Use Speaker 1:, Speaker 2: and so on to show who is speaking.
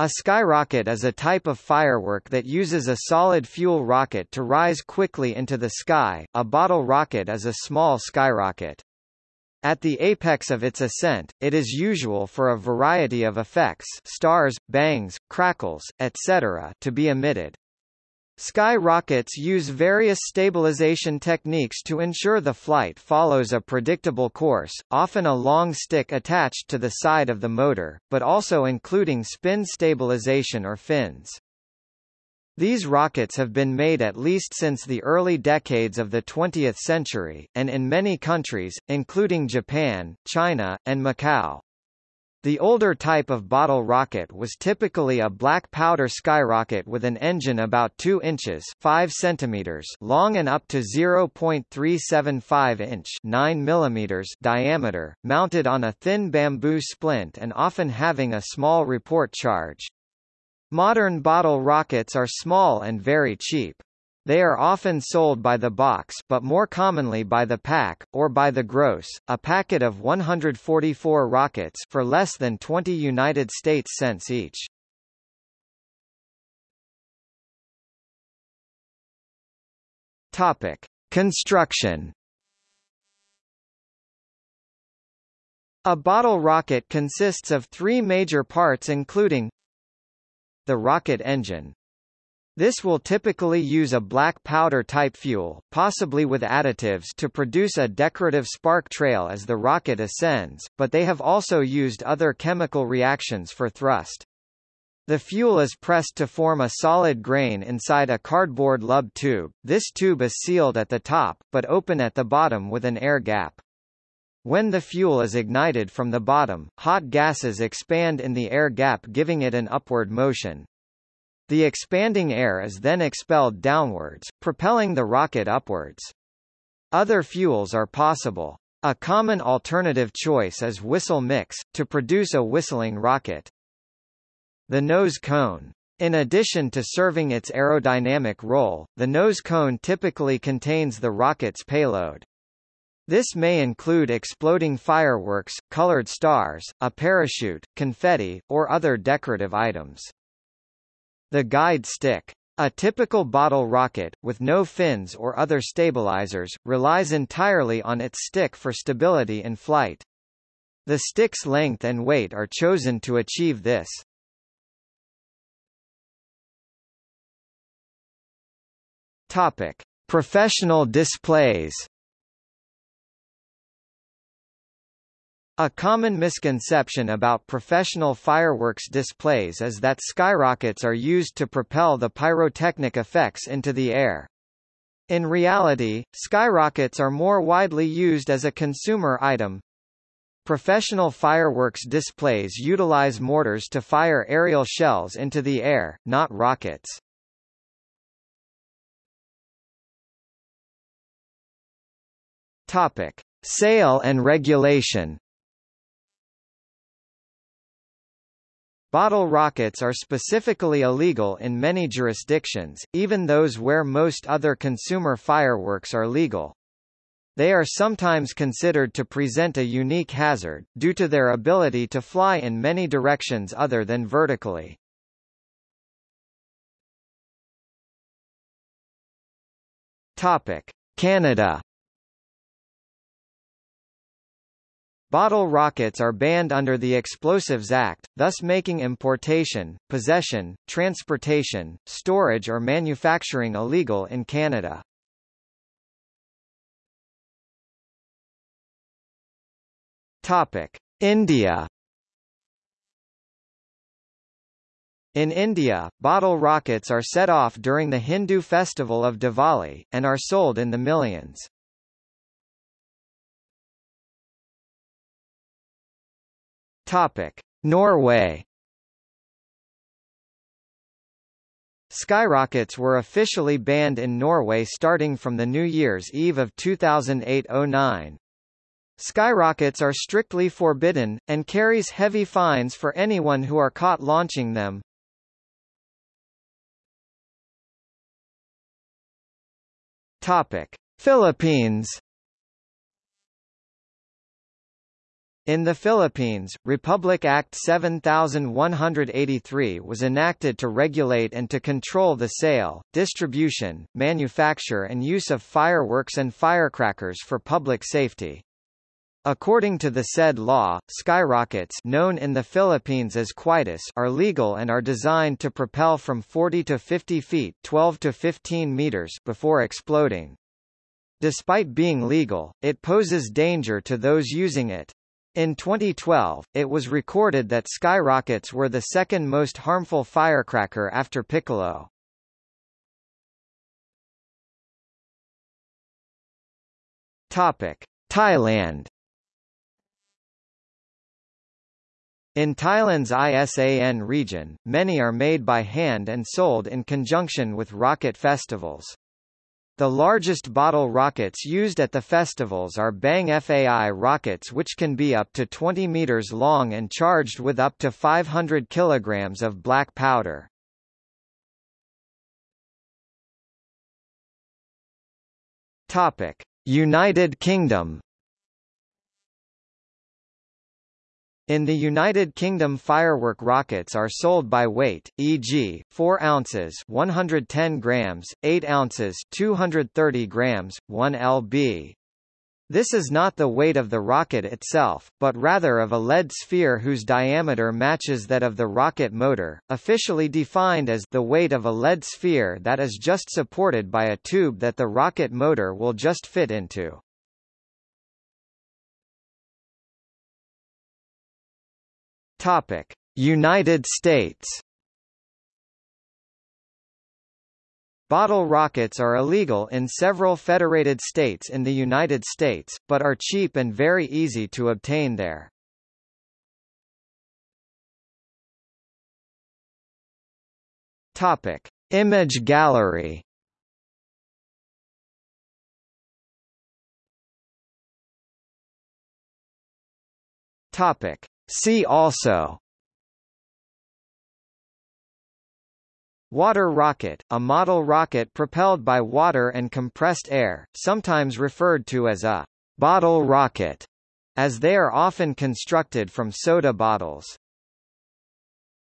Speaker 1: A skyrocket is a type of firework that uses a solid fuel rocket to rise quickly into the sky, a bottle rocket is a small skyrocket. At the apex of its ascent, it is usual for a variety of effects stars, bangs, crackles, etc. to be emitted. Sky rockets use various stabilization techniques to ensure the flight follows a predictable course, often a long stick attached to the side of the motor, but also including spin stabilization or fins. These rockets have been made at least since the early decades of the 20th century, and in many countries, including Japan, China, and Macau. The older type of bottle rocket was typically a black powder skyrocket with an engine about 2 inches 5 centimeters long and up to 0.375 inch 9 millimeters diameter, mounted on a thin bamboo splint and often having a small report charge. Modern bottle rockets are small and very cheap. They are often sold by the box but more commonly by the pack, or by the gross, a packet of 144 rockets for less than 20 United States cents each. Topic. Construction A bottle rocket consists of three major parts including the rocket engine, this will typically use a black powder type fuel, possibly with additives to produce a decorative spark trail as the rocket ascends, but they have also used other chemical reactions for thrust. The fuel is pressed to form a solid grain inside a cardboard lub tube. This tube is sealed at the top, but open at the bottom with an air gap. When the fuel is ignited from the bottom, hot gases expand in the air gap giving it an upward motion. The expanding air is then expelled downwards, propelling the rocket upwards. Other fuels are possible. A common alternative choice is whistle mix, to produce a whistling rocket. The nose cone. In addition to serving its aerodynamic role, the nose cone typically contains the rocket's payload. This may include exploding fireworks, colored stars, a parachute, confetti, or other decorative items. The guide stick. A typical bottle rocket, with no fins or other stabilizers, relies entirely on its stick for stability in flight. The stick's length and weight are chosen to achieve this. Topic: Professional displays. A common misconception about professional fireworks displays is that skyrockets are used to propel the pyrotechnic effects into the air. In reality, skyrockets are more widely used as a consumer item. Professional fireworks displays utilize mortars to fire aerial shells into the air, not rockets. Topic: Sale and regulation. Bottle rockets are specifically illegal in many jurisdictions, even those where most other consumer fireworks are legal. They are sometimes considered to present a unique hazard, due to their ability to fly in many directions other than vertically. Topic. Canada Bottle rockets are banned under the Explosives Act, thus making importation, possession, transportation, storage or manufacturing illegal in Canada. Topic: India In India, bottle rockets are set off during the Hindu festival of Diwali, and are sold in the millions. Topic: Norway. Skyrockets were officially banned in Norway starting from the New Year's Eve of 2008-09. Skyrockets are strictly forbidden, and carries heavy fines for anyone who are caught launching them. Topic: Philippines In the Philippines, Republic Act 7183 was enacted to regulate and to control the sale, distribution, manufacture and use of fireworks and firecrackers for public safety. According to the said law, skyrockets known in the Philippines as cohetes are legal and are designed to propel from 40 to 50 feet 12 to 15 meters before exploding. Despite being legal, it poses danger to those using it. In 2012, it was recorded that skyrockets were the second most harmful firecracker after piccolo. Topic: Thailand In Thailand's ISAN region, many are made by hand and sold in conjunction with rocket festivals. The largest bottle rockets used at the festivals are Bang FAI rockets which can be up to 20 meters long and charged with up to 500 kilograms of black powder. Topic: United Kingdom In the United Kingdom firework rockets are sold by weight, e.g., 4 ounces 110 grams, 8 ounces 230 grams, 1 lb. This is not the weight of the rocket itself, but rather of a lead sphere whose diameter matches that of the rocket motor, officially defined as the weight of a lead sphere that is just supported by a tube that the rocket motor will just fit into. Topic: United States. Bottle rockets are illegal in several federated states in the United States, but are cheap and very easy to obtain there. Topic: Image gallery. Topic: See also Water rocket, a model rocket propelled by water and compressed air, sometimes referred to as a bottle rocket, as they are often constructed from soda bottles.